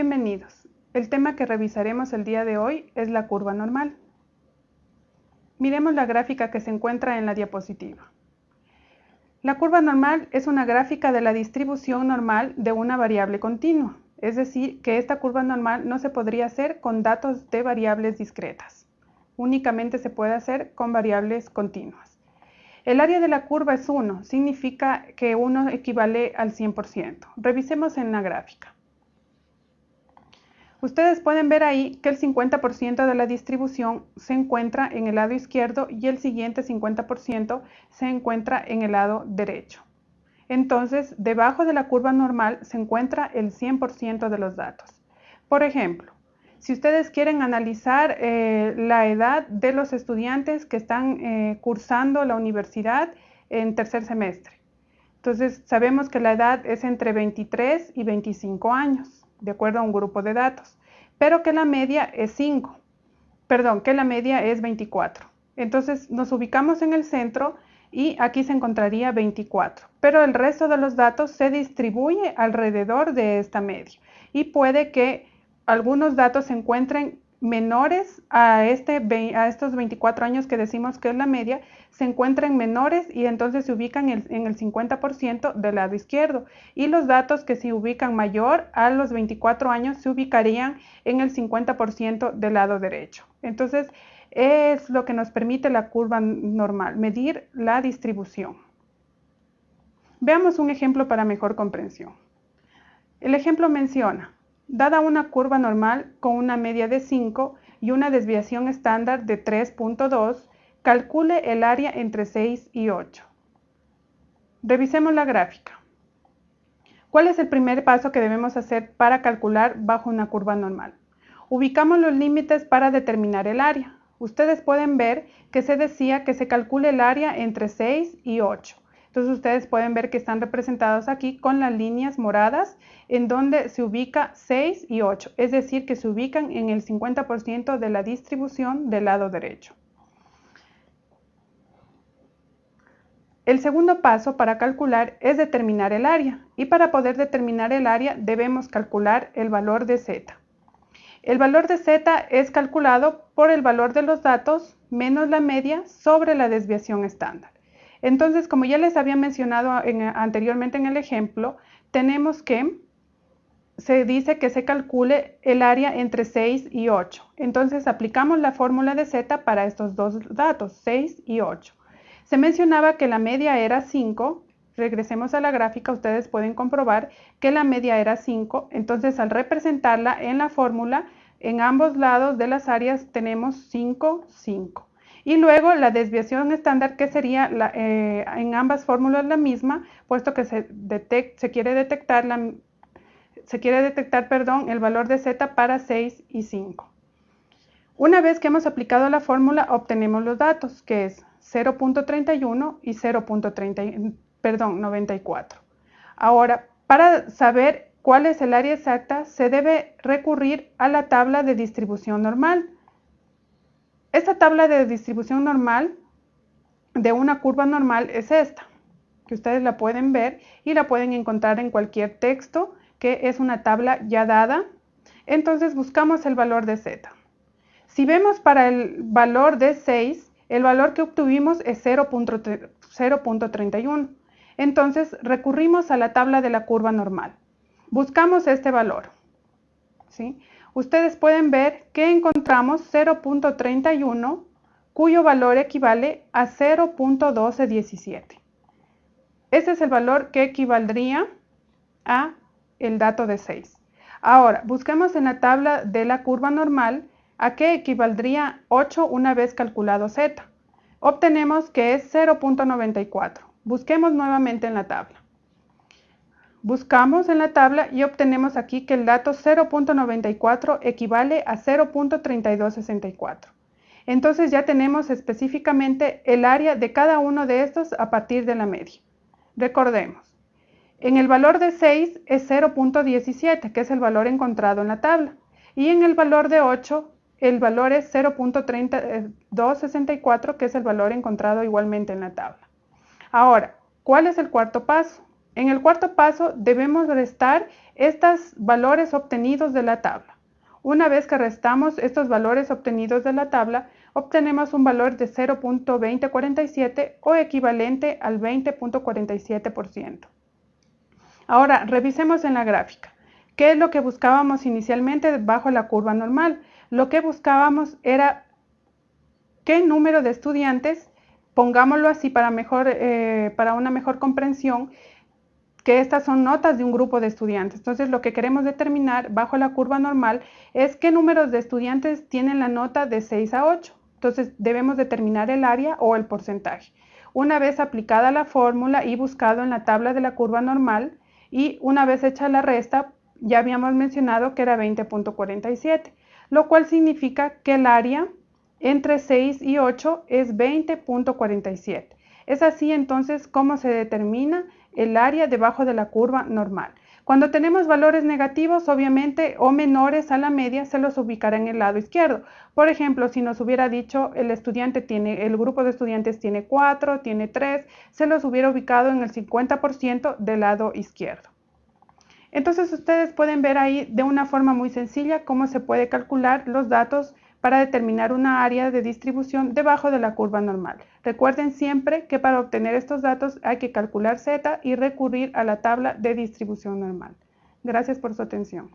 Bienvenidos. El tema que revisaremos el día de hoy es la curva normal. Miremos la gráfica que se encuentra en la diapositiva. La curva normal es una gráfica de la distribución normal de una variable continua, es decir, que esta curva normal no se podría hacer con datos de variables discretas. Únicamente se puede hacer con variables continuas. El área de la curva es 1, significa que 1 equivale al 100%. Revisemos en la gráfica. Ustedes pueden ver ahí que el 50% de la distribución se encuentra en el lado izquierdo y el siguiente 50% se encuentra en el lado derecho. Entonces, debajo de la curva normal se encuentra el 100% de los datos. Por ejemplo, si ustedes quieren analizar eh, la edad de los estudiantes que están eh, cursando la universidad en tercer semestre. Entonces, sabemos que la edad es entre 23 y 25 años de acuerdo a un grupo de datos, pero que la media es 5, perdón, que la media es 24. Entonces nos ubicamos en el centro y aquí se encontraría 24, pero el resto de los datos se distribuye alrededor de esta media y puede que algunos datos se encuentren menores a, este, a estos 24 años que decimos que es la media, se encuentran menores y entonces se ubican en, el 50% del lado izquierdo. Y los datos que se ubican mayor a los 24 años se ubicarían en el 50% del lado derecho. Entonces, es lo que nos permite la curva normal, medir la distribución. Veamos un ejemplo para mejor comprensión. El ejemplo menciona Dada una curva normal con una media de 5 y una desviación estándar de 3.2, calcule el área entre 6 y 8. Revisemos la gráfica. ¿Cuál es el primer paso que debemos hacer para calcular bajo una curva normal? Ubicamos los límites para determinar el área. Ustedes pueden ver que se decía que se calcule el área entre 6 y 8. Entonces ustedes pueden ver que están representados aquí con las líneas moradas en donde se ubica 6 y 8, es decir, que se ubican en el 50% de la distribución del lado derecho. El segundo paso para calcular es determinar el área y para poder determinar el área debemos calcular el valor de z. El valor de z es calculado por el valor de los datos menos la media sobre la desviación estándar. Entonces, como ya les había mencionado anteriormente en el ejemplo, tenemos que, se dice que se calcule el área entre 6 y 8. Entonces, aplicamos la fórmula de z para estos dos datos, 6 y 8. Se mencionaba que la media era 5. Regresemos a la gráfica, ustedes pueden comprobar que la media era 5. Entonces, al representarla en la fórmula, en ambos lados de las áreas tenemos 5, 5. Y luego la desviación estándar que sería eh, en ambas fórmulas la misma, puesto que se, se quiere detectar, la, se quiere detectar perdón, el valor de z para 6 y 5. Una vez que hemos aplicado la fórmula, obtenemos los datos, que es 0.31 y 0.94. Ahora, para saber cuál es el área exacta, se debe recurrir a la tabla de distribución normal. Esta tabla de distribución normal de una curva normal es esta, que ustedes la pueden ver y la pueden encontrar en cualquier texto, que es una tabla ya dada. Entonces buscamos el valor de z. Si vemos para el valor de 6, el valor que obtuvimos es 0.31. Entonces recurrimos a la tabla de la curva normal. Buscamos este valor. ¿sí? Ustedes pueden ver que encontramos 0.31 cuyo valor equivale a 0.1217. Ese es el valor que equivaldría a el dato de 6. Ahora, busquemos en la tabla de la curva normal a qué equivaldría 8 una vez calculado z. Obtenemos que es 0.94. Busquemos nuevamente en la tabla. Buscamos en la tabla y obtenemos aquí que el dato 0.94 equivale a 0.3264. Entonces ya tenemos específicamente el área de cada uno de estos a partir de la media. Recordemos, en el valor de 6 es 0.17, que es el valor encontrado en la tabla. Y en el valor de 8, el valor es 0.3264, que es el valor encontrado igualmente en la tabla. Ahora, ¿cuál es el cuarto paso? En el cuarto paso debemos restar estos valores obtenidos de la tabla. Una vez que restamos estos valores obtenidos de la tabla, obtenemos un valor de 0.2047 o equivalente al 20.47%. Ahora, revisemos en la gráfica. ¿Qué es lo que buscábamos inicialmente bajo la curva normal? Lo que buscábamos era qué número de estudiantes, pongámoslo así para, eh, para una mejor comprensión, que estas son notas de un grupo de estudiantes. Entonces, lo que queremos determinar bajo la curva normal es qué números de estudiantes tienen la nota de 6 a 8. Entonces, debemos determinar el área o el porcentaje. Una vez aplicada la fórmula y buscado en la tabla de la curva normal y una vez hecha la resta, ya habíamos mencionado que era 20.47, lo cual significa que el área entre 6 y 8 es 20.47. Es así entonces como se determina el área debajo de la curva normal. Cuando tenemos valores negativos, obviamente, o menores a la media, se los ubicará en el lado izquierdo. Por ejemplo, si nos hubiera dicho el estudiante tiene, el grupo de estudiantes tiene 4, tiene 3, se los hubiera ubicado en el 50% del lado izquierdo. Entonces ustedes pueden ver ahí de una forma muy sencilla cómo se puede calcular los datos para determinar una área de distribución debajo de la curva normal. Recuerden siempre que para obtener estos datos hay que calcular Z y recurrir a la tabla de distribución normal. Gracias por su atención.